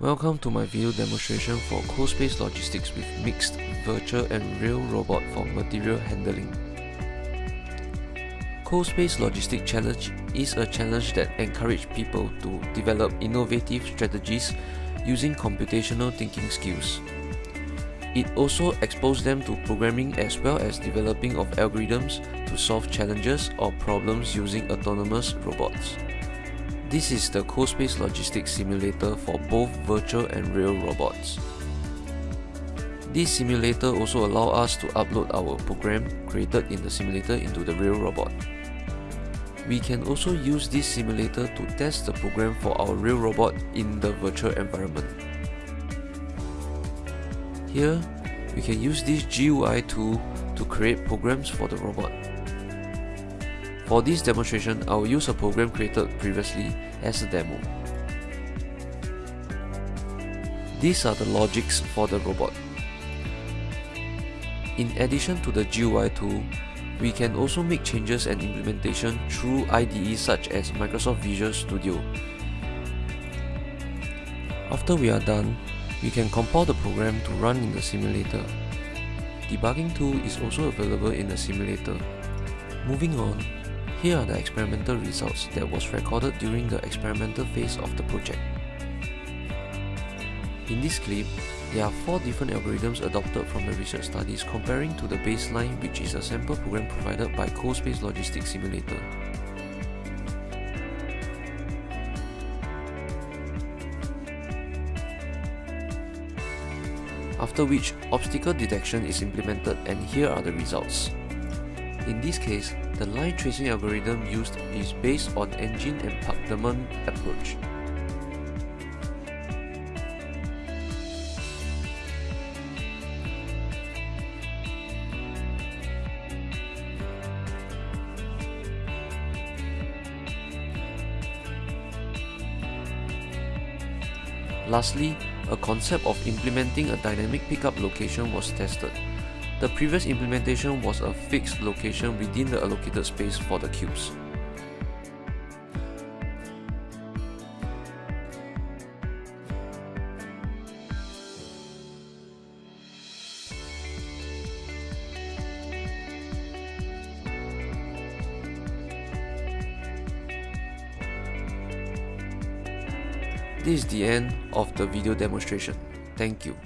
Welcome to my video demonstration for CoSpace Logistics with mixed virtual and real robot for material handling. CoSpace Logistics Challenge is a challenge that encourages people to develop innovative strategies using computational thinking skills. It also exposes them to programming as well as developing of algorithms to solve challenges or problems using autonomous robots. This is the CoSpace Logistics Simulator for both virtual and real robots. This simulator also allows us to upload our program created in the simulator into the real robot. We can also use this simulator to test the program for our real robot in the virtual environment. Here, we can use this GUI tool to create programs for the robot. For this demonstration, I will use a program created previously as a demo. These are the logics for the robot. In addition to the GUI tool, we can also make changes and implementation through IDE such as Microsoft Visual Studio. After we are done, we can compile the program to run in the simulator. Debugging tool is also available in the simulator. Moving on, here are the experimental results that was recorded during the experimental phase of the project. In this clip, there are four different algorithms adopted from the research studies comparing to the baseline which is a sample program provided by CoSpace Logistics Simulator. After which, obstacle detection is implemented and here are the results. In this case, the line tracing algorithm used is based on engine and emparkment approach. Lastly, a concept of implementing a dynamic pickup location was tested. The previous implementation was a fixed location within the allocated space for the cubes. This is the end of the video demonstration. Thank you.